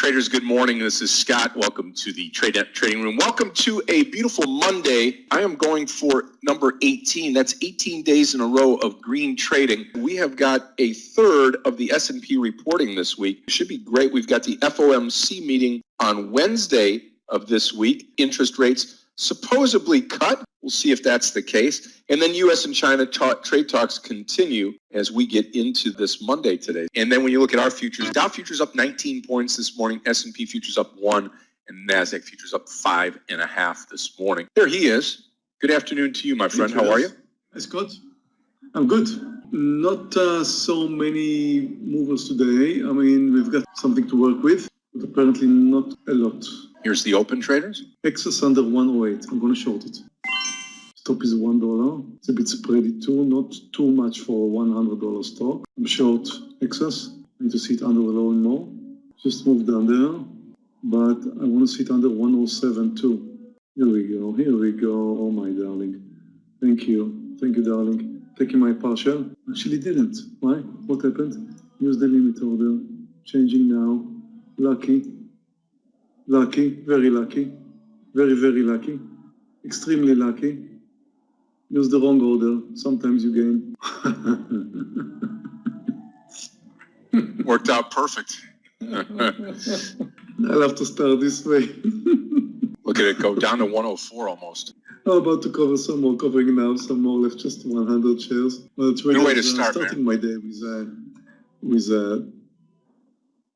Traders, good morning. This is Scott. Welcome to the Trade Trading Room. Welcome to a beautiful Monday. I am going for number 18. That's 18 days in a row of green trading. We have got a third of the S&P reporting this week. It should be great. We've got the FOMC meeting on Wednesday of this week. Interest rates supposedly cut. We'll see if that's the case. And then U.S. and China ta trade talks continue as we get into this Monday today. And then when you look at our futures, Dow futures up 19 points this morning, S&P futures up one, and Nasdaq futures up five and a half this morning. There he is. Good afternoon to you, my friend. How are you? That's good. I'm good. Not uh, so many movers today. I mean, we've got something to work with, but apparently not a lot. Here's the open traders. EXAS under 108. I'm going to short it. Stop is $1. It's a bit spready too, not too much for a $100 stock. I'm short EXAS. I need to see it under the low and more. Just move down there. But I want to see it under 107 too. Here we go. Here we go. Oh my darling. Thank you. Thank you, darling. Taking my partial. Actually didn't. Why? What happened? Use the limit order. Changing now. Lucky. Lucky, very lucky, very, very lucky, extremely lucky. Use the wrong order, sometimes you gain. Worked out perfect. I'll have to start this way. Look at it go down to 104 almost. I'm about to cover some more, covering now some more left, just 100 shares. Well, it's really Good way to start, starting man. my day with, uh, with uh,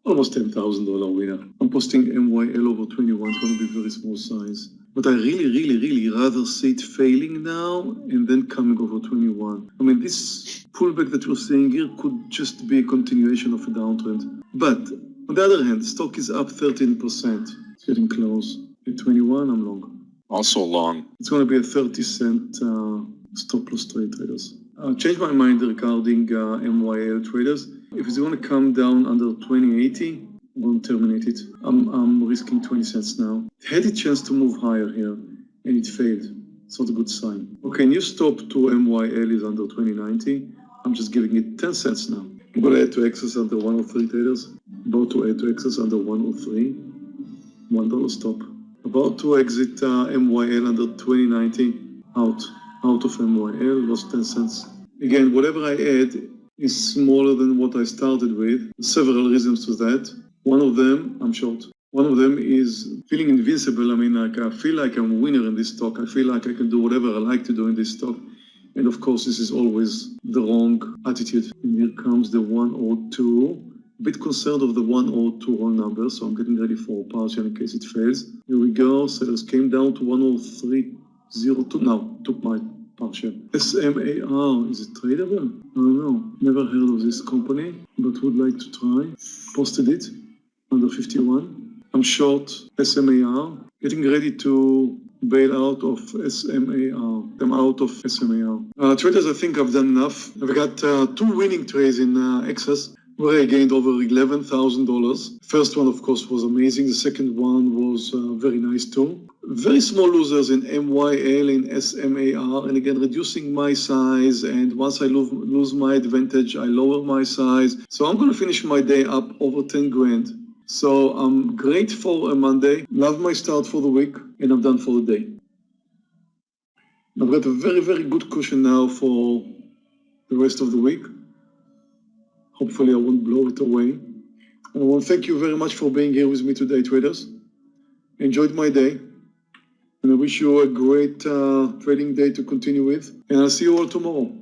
almost $10,000 winner. I'm posting MYL over 21, it's going to be very small size. But I really, really, really rather see it failing now and then coming over 21. I mean, this pullback that we're seeing here could just be a continuation of a downtrend. But on the other hand, stock is up 13%. It's getting close. At 21, I'm long. Also long. It's going to be a 30 cent uh, stop loss trade traders. I changed my mind regarding uh, MYL traders. If it's going to come down under 2080, I'm going to terminate it. I'm, I'm risking 20 cents now. It had a chance to move higher here, and it failed. It's not a good sign. Okay, new stop to MYL is under 2090. I'm just giving it 10 cents now. I'm going to add to EXAS under 103 traders. About to add to EXAS under 103. $1 stop. About to exit uh, MYL under 2090. Out. Out of MYL, lost 10 cents. Again, whatever I add is smaller than what I started with. Several reasons to that. One of them, I'm short. One of them is feeling invincible. I mean, like I feel like I'm a winner in this stock. I feel like I can do whatever I like to do in this stock. And of course, this is always the wrong attitude. And here comes the 102. A bit concerned of the 102 wrong number, so I'm getting ready for partial in case it fails. Here we go. Sellers came down to 103.02. Now, took my partial. SMAR, is it tradable? I don't know. Never heard of this company, but would like to try. Posted it under 51. I'm short SMAR, getting ready to bail out of SMAR. I'm out of SMAR. Uh, traders, I think I've done enough. I've got uh, two winning trades in uh, EXAS where I gained over $11,000. First one, of course, was amazing. The second one was uh, very nice too. Very small losers in MYL, in SMAR, and again, reducing my size. And once I lose, lose my advantage, I lower my size. So I'm going to finish my day up over 10 grand. So I'm great for a Monday. Love my start for the week, and I'm done for the day. I've got a very, very good cushion now for the rest of the week. Hopefully I won't blow it away. And I want to thank you very much for being here with me today, traders. Enjoyed my day. And I wish you a great uh, trading day to continue with. And I'll see you all tomorrow.